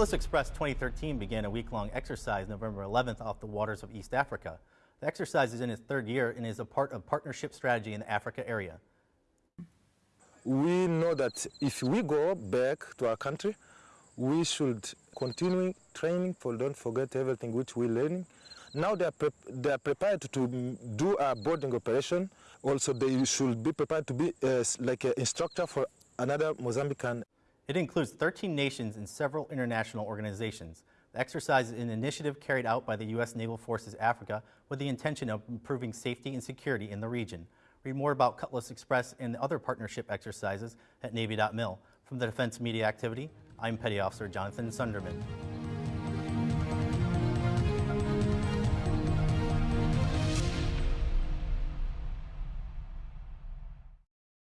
Cutlass Express 2013 began a week-long exercise November 11th off the waters of East Africa. The exercise is in its third year and is a part of partnership strategy in the Africa area. We know that if we go back to our country, we should continue training for don't forget everything which we're learning. Now they are, they are prepared to do a boarding operation. Also, they should be prepared to be uh, like an instructor for another Mozambican. It includes 13 nations and several international organizations. The exercise is an initiative carried out by the U.S. Naval Forces Africa with the intention of improving safety and security in the region. Read more about Cutlass Express and other partnership exercises at Navy.mil. From the Defense Media Activity, I'm Petty Officer Jonathan Sunderman.